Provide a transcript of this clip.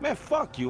Man, fuck you.